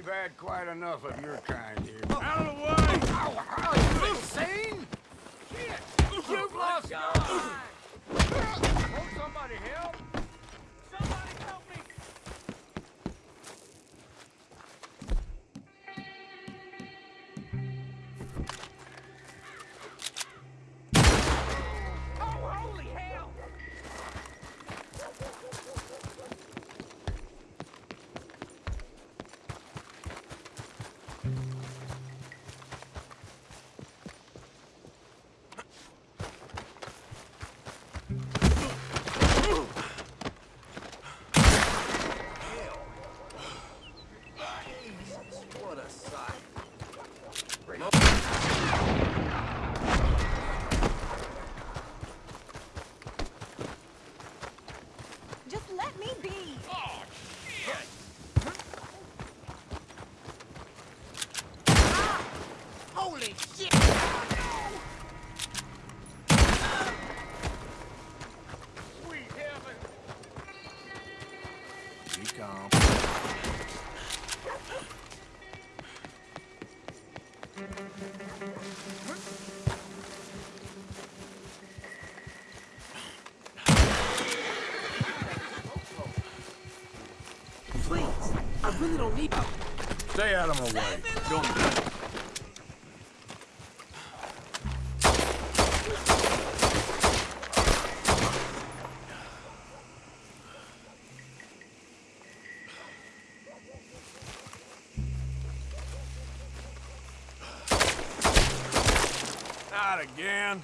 We've had quite enough of your kind here. Out of the way! Ow, ow, you insane? Ah, ah, holy shit! Please, I really don't need you. Stay out of my way. Don't Not again.